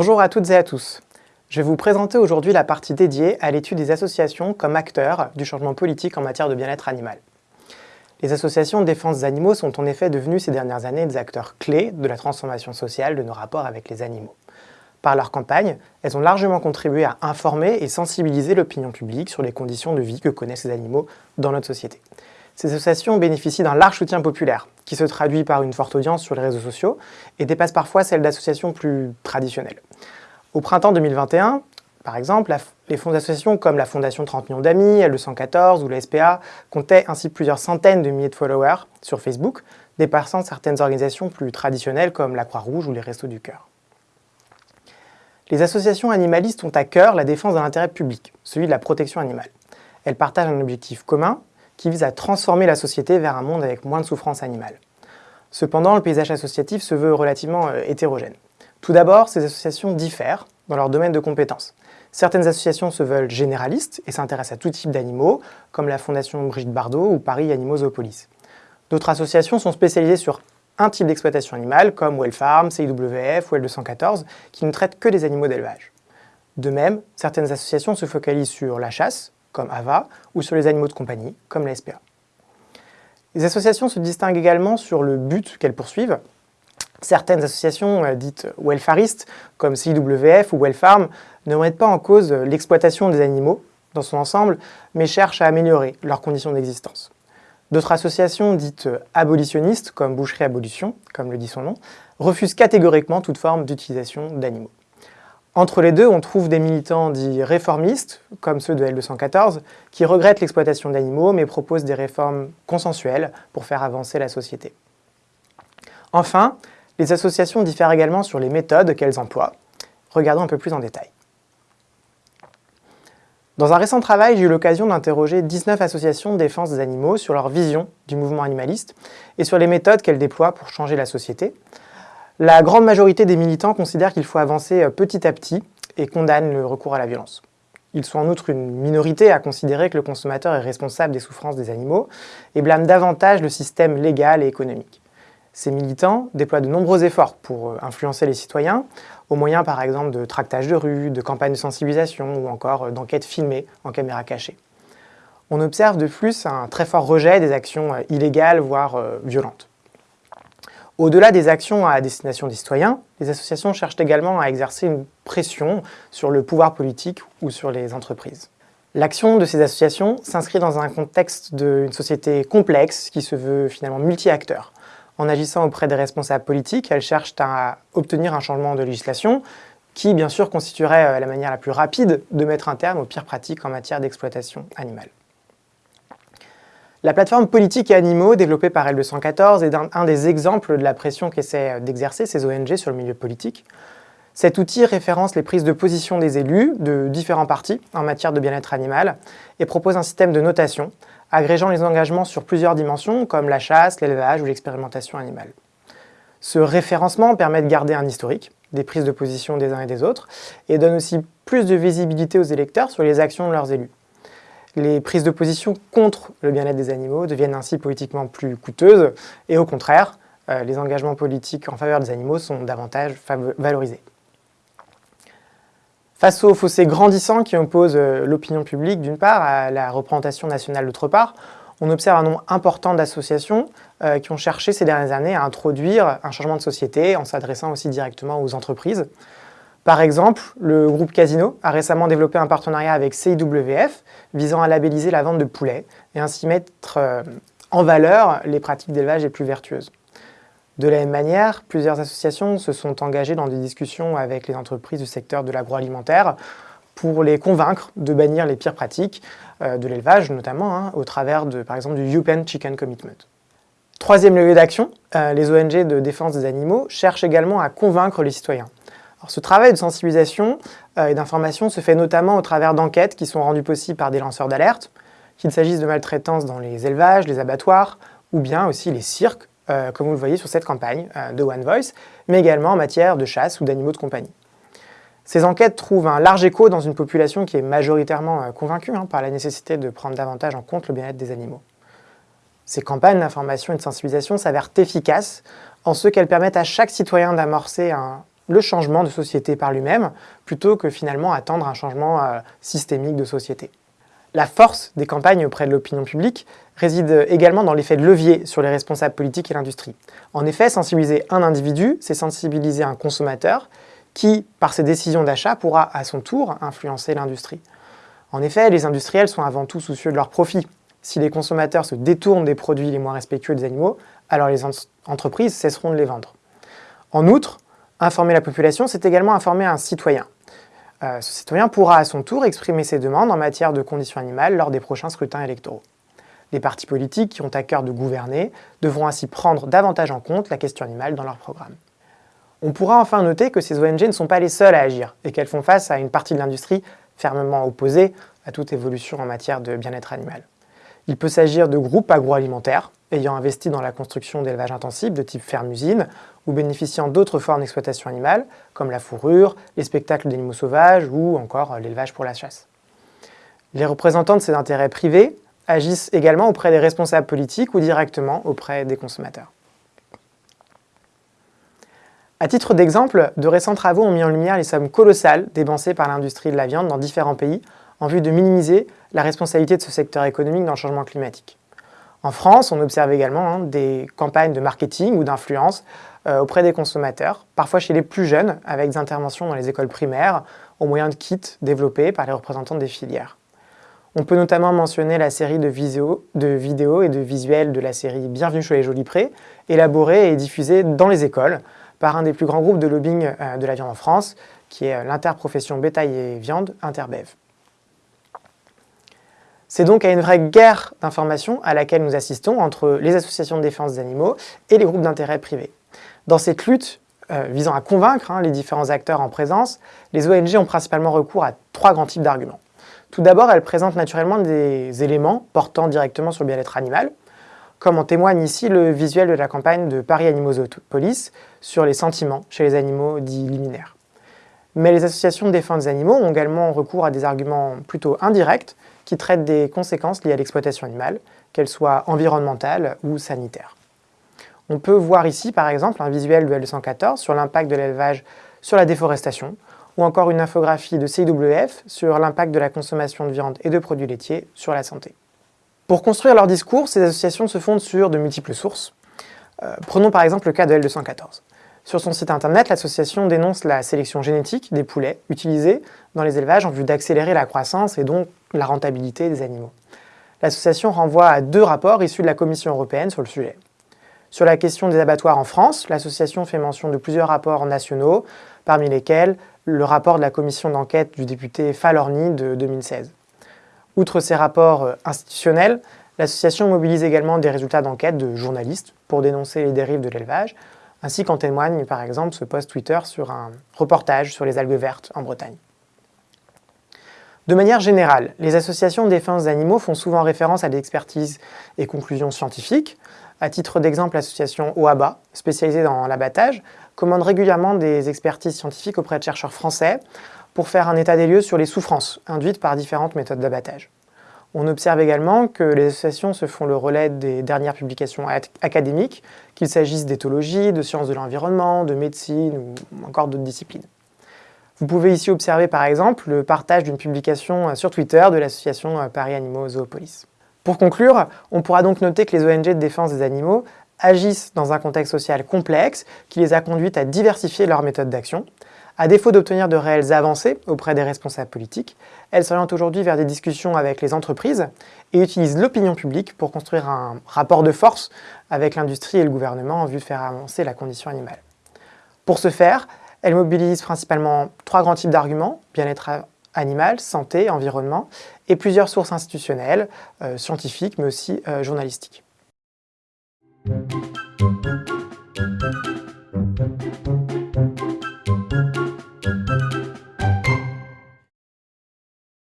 Bonjour à toutes et à tous. Je vais vous présenter aujourd'hui la partie dédiée à l'étude des associations comme acteurs du changement politique en matière de bien-être animal. Les associations de défense des animaux sont en effet devenues ces dernières années des acteurs clés de la transformation sociale de nos rapports avec les animaux. Par leur campagne, elles ont largement contribué à informer et sensibiliser l'opinion publique sur les conditions de vie que connaissent les animaux dans notre société. Ces associations bénéficient d'un large soutien populaire, qui se traduit par une forte audience sur les réseaux sociaux et dépasse parfois celle d'associations plus traditionnelles. Au printemps 2021, par exemple, les fonds d'associations comme la Fondation 30 millions d'amis, L214 ou la SPA comptaient ainsi plusieurs centaines de milliers de followers sur Facebook, dépassant certaines organisations plus traditionnelles comme la Croix-Rouge ou les Restos du Cœur. Les associations animalistes ont à cœur la défense d'un intérêt public, celui de la protection animale. Elles partagent un objectif commun qui vise à transformer la société vers un monde avec moins de souffrance animale. Cependant, le paysage associatif se veut relativement euh, hétérogène. Tout d'abord, ces associations diffèrent dans leur domaine de compétences. Certaines associations se veulent généralistes et s'intéressent à tout type d'animaux, comme la Fondation Brigitte Bardot ou Paris Animaux Zoopolis. D'autres associations sont spécialisées sur un type d'exploitation animale, comme Wellfarm, CIWF ou L214, qui ne traitent que des animaux d'élevage. De même, certaines associations se focalisent sur la chasse, comme AVA, ou sur les animaux de compagnie, comme la SPA. Les associations se distinguent également sur le but qu'elles poursuivent. Certaines associations euh, dites welfaristes, comme CIWF ou Wellfarm, ne remettent pas en cause l'exploitation des animaux dans son ensemble, mais cherchent à améliorer leurs conditions d'existence. D'autres associations dites abolitionnistes, comme Boucherie Abolition, comme le dit son nom, refusent catégoriquement toute forme d'utilisation d'animaux. Entre les deux, on trouve des militants dits réformistes, comme ceux de L214, qui regrettent l'exploitation d'animaux mais proposent des réformes consensuelles pour faire avancer la société. Enfin, les associations diffèrent également sur les méthodes qu'elles emploient. Regardons un peu plus en détail. Dans un récent travail, j'ai eu l'occasion d'interroger 19 associations de défense des animaux sur leur vision du mouvement animaliste et sur les méthodes qu'elles déploient pour changer la société. La grande majorité des militants considèrent qu'il faut avancer euh, petit à petit et condamnent le recours à la violence. Ils sont en outre une minorité à considérer que le consommateur est responsable des souffrances des animaux et blâment davantage le système légal et économique. Ces militants déploient de nombreux efforts pour euh, influencer les citoyens, au moyen par exemple de tractages de rue, de campagnes de sensibilisation ou encore euh, d'enquêtes filmées en caméra cachée. On observe de plus un très fort rejet des actions illégales, voire violentes. Au-delà des actions à destination des citoyens, les associations cherchent également à exercer une pression sur le pouvoir politique ou sur les entreprises. L'action de ces associations s'inscrit dans un contexte d'une société complexe qui se veut finalement multi-acteurs. En agissant auprès des responsables politiques, elles cherchent à obtenir un changement de législation qui, bien sûr, constituerait euh, la manière la plus rapide de mettre un terme aux pires pratiques en matière d'exploitation animale. La plateforme Politique et Animaux, développée par L214, est un, des exemples de la pression qu'essaient euh, d'exercer ces ONG sur le milieu politique. Cet outil référence les prises de position des élus de différents partis en matière de bien-être animal et propose un système de notation agrégeant les engagements sur plusieurs dimensions comme la chasse, l'élevage ou l'expérimentation animale. Ce référencement permet de garder un historique des prises de position des uns et des autres et donne aussi plus de visibilité aux électeurs sur les actions de leurs élus. Les prises de position contre le bien-être des animaux deviennent ainsi politiquement plus coûteuses et au contraire, euh, les engagements politiques en faveur des animaux sont davantage valorisés. Face au fossé grandissant qui oppose euh, l'opinion publique d'une part à la représentation nationale d'autre part, on observe un nombre important d'associations euh, qui ont cherché ces dernières années à introduire un changement de société en s'adressant aussi directement aux entreprises. Par exemple, le groupe Casino a récemment développé un partenariat avec CIWF visant à labelliser la vente de poulets et ainsi mettre euh, en valeur les pratiques d'élevage les plus vertueuses. De la même manière, plusieurs associations se sont engagées dans des discussions avec les entreprises du secteur de l'agroalimentaire pour les convaincre de bannir les pires pratiques euh, de l'élevage, notamment hein, au travers de, par exemple, du UPenn Chicken Commitment. Troisième lieu d'action, euh, les ONG de défense des animaux cherchent également à convaincre les citoyens. Ce travail de sensibilisation euh, et d'information se fait notamment au travers d'enquêtes qui sont rendues possibles par des lanceurs d'alerte, qu'il s'agisse de maltraitance dans les élevages, les abattoirs, ou bien aussi les cirques, euh, comme vous le voyez sur cette campagne euh, de One Voice, mais également en matière de chasse ou d'animaux de compagnie. Ces enquêtes trouvent un large écho dans une population qui est majoritairement convaincue hein, par la nécessité de prendre davantage en compte le bien-être des animaux. Ces campagnes d'information et de sensibilisation s'avèrent efficaces en ce qu'elles permettent à chaque citoyen d'amorcer un le changement de société par lui-même, plutôt que finalement attendre un changement euh, systémique de société. La force des campagnes auprès de l'opinion publique réside également dans l'effet de levier sur les responsables politiques et l'industrie. En effet, sensibiliser un individu, c'est sensibiliser un consommateur qui, par ses décisions d'achat, pourra à son tour influencer l'industrie. En effet, les industriels sont avant tout soucieux de leur profit. Si les consommateurs se détournent des produits les moins respectueux des animaux, alors les entreprises cesseront de les vendre. En outre, informer la population, c'est également informer un citoyen. Euh, ce citoyen pourra à son tour exprimer ses demandes en matière de conditions animales lors des prochains scrutins électoraux. Les partis politiques qui ont à cœur de gouverner devront ainsi prendre davantage en compte la question animale dans leur programme. On pourra enfin noter que ces ONG ne sont pas les seules à agir et qu'elles font face à une partie de l'industrie fermement opposée à toute évolution en matière de bien-être animal. Il peut s'agir de groupes agroalimentaires ayant investi dans la construction d'élevage intensif de type ferme-usine ou bénéficiant d'autres formes d'exploitation animale comme la fourrure, les spectacles d'animaux sauvages ou encore l'élevage pour la chasse. Les représentants de ces intérêts privés agissent également auprès des responsables politiques ou directement auprès des consommateurs. À titre d'exemple, de récents travaux ont mis en lumière les sommes colossales dépensées par l'industrie de la viande dans différents pays en vue de minimiser la responsabilité de ce secteur économique dans le changement climatique. En France, on observe également hein, des campagnes de marketing ou d'influence euh, auprès des consommateurs, parfois chez les plus jeunes, avec des interventions dans les écoles primaires, au moyen de kits développés par les représentants des filières. On peut notamment mentionner la série de, vidéos et de visuels de la série Bienvenue chez les Jolis Prés, élaborée et diffusée dans les écoles par un des plus grands groupes de lobbying euh, de la viande en France, qui est euh, l'interprofession bétail et viande Interbev. C'est donc à une vraie guerre d'information à laquelle nous assistons entre les associations de défense des animaux et les groupes d'intérêt privés. Dans cette lutte euh, visant à convaincre hein, les différents acteurs en présence, les ONG ont principalement recours à trois grands types d'arguments. Tout d'abord, elles présentent naturellement des éléments portant directement sur le bien-être animal, comme en témoigne ici le visuel de la campagne de Paris Animaux Police sur les sentiments chez les animaux dits liminaires. Mais les associations de défense des animaux ont également recours à des arguments plutôt indirects qui traitent des conséquences liées à l'exploitation animale, qu'elles soient environnementales ou sanitaires. On peut voir ici par exemple un visuel de L214 sur l'impact de l'élevage sur la déforestation, ou encore une infographie de CIWF sur l'impact de la consommation de viande et de produits laitiers sur la santé. Pour construire leur discours, ces associations se fondent sur de multiples sources. Euh, prenons par exemple le cas de L214. Sur son site internet, l'association dénonce la sélection génétique des poulets utilisés dans les élevages en vue d'accélérer la croissance et donc la rentabilité des animaux. L'association renvoie à deux rapports issus de la Commission européenne sur le sujet. Sur la question des abattoirs en France, l'association fait mention de plusieurs rapports nationaux, parmi lesquels le rapport de la commission d'enquête du député Falorni de 2016. Outre ces rapports euh, institutionnels, l'association mobilise également des résultats d'enquête de journalistes pour dénoncer les dérives de l'élevage, ainsi qu'en témoigne par exemple ce post Twitter sur un reportage sur les algues vertes en Bretagne. De manière générale, les associations de défense d'animaux font souvent référence à des expertises et conclusions scientifiques. À titre d'exemple, l'association OABA, spécialisée dans l'abattage, commande régulièrement des expertises scientifiques auprès de chercheurs français pour faire un état des lieux sur les souffrances induites par différentes méthodes d'abattage. On observe également que les associations se font le relais des dernières publications académiques, qu'il s'agisse d'éthologie, de sciences de l'environnement, de médecine ou encore d'autres disciplines. Vous pouvez ici observer par exemple le partage d'une publication sur Twitter de l'association Paris Animaux Zoopolis. Pour conclure, on pourra donc noter que les ONG de défense des animaux agissent dans un contexte social complexe qui les a conduites à diversifier leurs méthodes d'action, à défaut d'obtenir de réelles avancées auprès des responsables politiques, elles s'orientent aujourd'hui vers des discussions avec les entreprises et utilisent l'opinion publique pour construire un rapport de force avec l'industrie et le gouvernement en vue de faire avancer la condition animale. Pour ce faire, elles mobilisent principalement trois grands types d'arguments, bien-être animal, santé, environnement, et plusieurs sources institutionnelles, euh, scientifiques, mais aussi euh, journalistiques.